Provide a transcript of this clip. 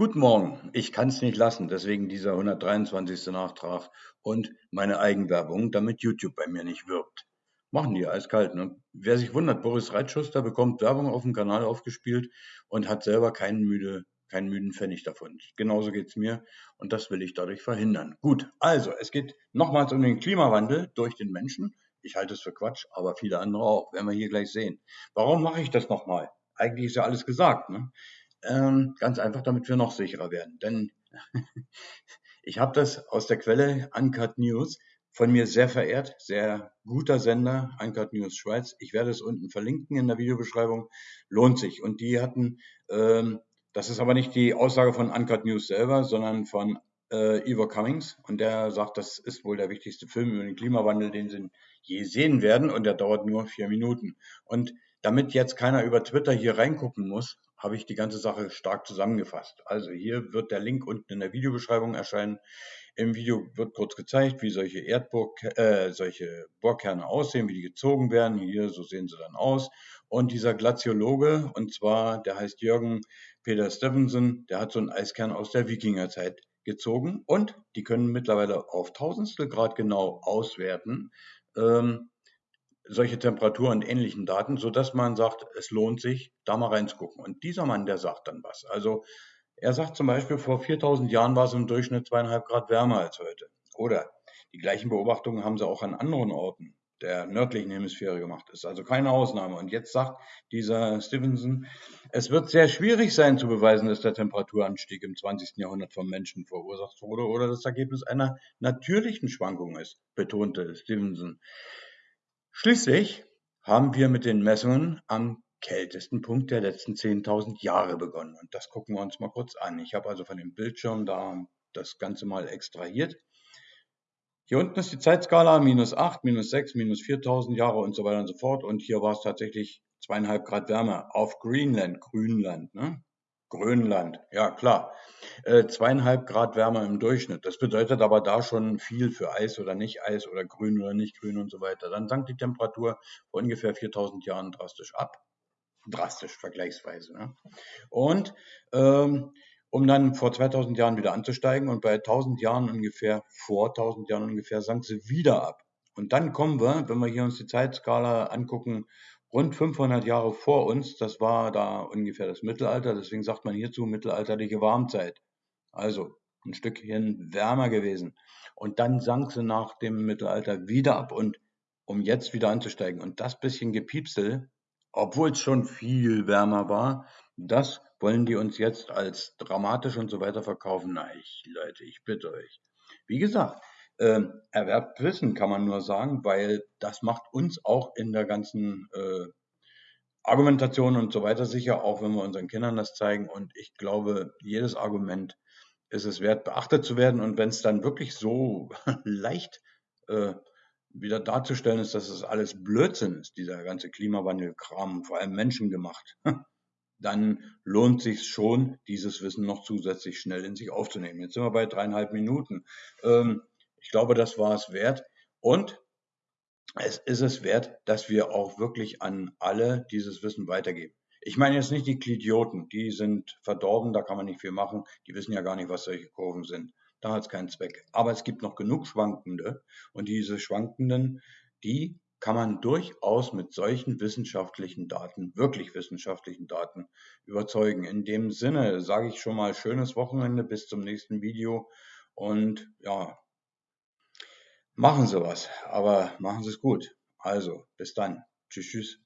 Guten Morgen. Ich kann es nicht lassen, deswegen dieser 123. Nachtrag und meine Eigenwerbung, damit YouTube bei mir nicht wirbt. Machen die eiskalt. Ne? Wer sich wundert, Boris Reitschuster bekommt Werbung auf dem Kanal aufgespielt und hat selber keinen, müde, keinen müden Pfennig davon. Genauso geht's mir und das will ich dadurch verhindern. Gut, also es geht nochmals um den Klimawandel durch den Menschen. Ich halte es für Quatsch, aber viele andere auch, werden wir hier gleich sehen. Warum mache ich das nochmal? Eigentlich ist ja alles gesagt. Ne? Ähm, ganz einfach, damit wir noch sicherer werden. Denn ich habe das aus der Quelle Uncut News von mir sehr verehrt, sehr guter Sender, Uncut News Schweiz. Ich werde es unten verlinken in der Videobeschreibung. Lohnt sich. Und die hatten, ähm, das ist aber nicht die Aussage von Uncut News selber, sondern von äh, Ivor Cummings. Und der sagt, das ist wohl der wichtigste Film über den Klimawandel, den sie je sehen werden. Und der dauert nur vier Minuten. Und damit jetzt keiner über Twitter hier reingucken muss, habe ich die ganze Sache stark zusammengefasst. Also hier wird der Link unten in der Videobeschreibung erscheinen. Im Video wird kurz gezeigt, wie solche Erdburg, äh, solche Bohrkerne aussehen, wie die gezogen werden. Hier, so sehen sie dann aus. Und dieser Glaziologe, und zwar, der heißt Jürgen Peter Stevenson, der hat so einen Eiskern aus der Wikingerzeit gezogen und die können mittlerweile auf Tausendstel Grad genau auswerten, ähm, solche Temperatur und ähnlichen Daten, sodass man sagt, es lohnt sich, da mal reinzugucken. Und dieser Mann, der sagt dann was. Also er sagt zum Beispiel, vor 4000 Jahren war es im Durchschnitt zweieinhalb Grad wärmer als heute. Oder die gleichen Beobachtungen haben sie auch an anderen Orten der nördlichen Hemisphäre gemacht. Ist also keine Ausnahme. Und jetzt sagt dieser Stevenson, es wird sehr schwierig sein zu beweisen, dass der Temperaturanstieg im 20. Jahrhundert vom Menschen verursacht wurde oder das Ergebnis einer natürlichen Schwankung ist, betonte Stevenson. Schließlich haben wir mit den Messungen am kältesten Punkt der letzten 10.000 Jahre begonnen. Und das gucken wir uns mal kurz an. Ich habe also von dem Bildschirm da das Ganze mal extrahiert. Hier unten ist die Zeitskala minus 8, minus 6, minus 4000 Jahre und so weiter und so fort. Und hier war es tatsächlich zweieinhalb Grad Wärme auf Greenland, Grünland. Ne? Grönland, ja klar. Äh, zweieinhalb Grad wärmer im Durchschnitt. Das bedeutet aber da schon viel für Eis oder nicht Eis oder grün oder nicht grün und so weiter. Dann sank die Temperatur vor ungefähr 4000 Jahren drastisch ab. Drastisch vergleichsweise. Ne? Und ähm, um dann vor 2000 Jahren wieder anzusteigen und bei 1000 Jahren ungefähr, vor 1000 Jahren ungefähr, sank sie wieder ab. Und dann kommen wir, wenn wir hier uns die Zeitskala angucken, rund 500 Jahre vor uns. Das war da ungefähr das Mittelalter. Deswegen sagt man hierzu mittelalterliche Warmzeit. Also ein Stückchen wärmer gewesen. Und dann sank sie nach dem Mittelalter wieder ab und um jetzt wieder anzusteigen. Und das bisschen Gepiepsel, obwohl es schon viel wärmer war, das wollen die uns jetzt als dramatisch und so weiter verkaufen. Na, ich, Leute, ich bitte euch. Wie gesagt, ähm, erwerbt Wissen, kann man nur sagen, weil das macht uns auch in der ganzen äh, Argumentation und so weiter sicher, auch wenn wir unseren Kindern das zeigen. Und ich glaube, jedes Argument ist es wert, beachtet zu werden. Und wenn es dann wirklich so leicht äh, wieder darzustellen ist, dass es alles Blödsinn ist, dieser ganze Klimawandelkram, vor allem menschengemacht, dann lohnt sich schon, dieses Wissen noch zusätzlich schnell in sich aufzunehmen. Jetzt sind wir bei dreieinhalb Minuten. Ähm, ich glaube, das war es wert. Und es ist es wert, dass wir auch wirklich an alle dieses Wissen weitergeben. Ich meine jetzt nicht die Klidioten, die sind verdorben, da kann man nicht viel machen. Die wissen ja gar nicht, was solche Kurven sind. Da hat es keinen Zweck. Aber es gibt noch genug Schwankende und diese Schwankenden, die kann man durchaus mit solchen wissenschaftlichen Daten, wirklich wissenschaftlichen Daten überzeugen. In dem Sinne sage ich schon mal schönes Wochenende bis zum nächsten Video und ja, Machen Sie was, aber machen Sie es gut. Also, bis dann. Tschüss, tschüss.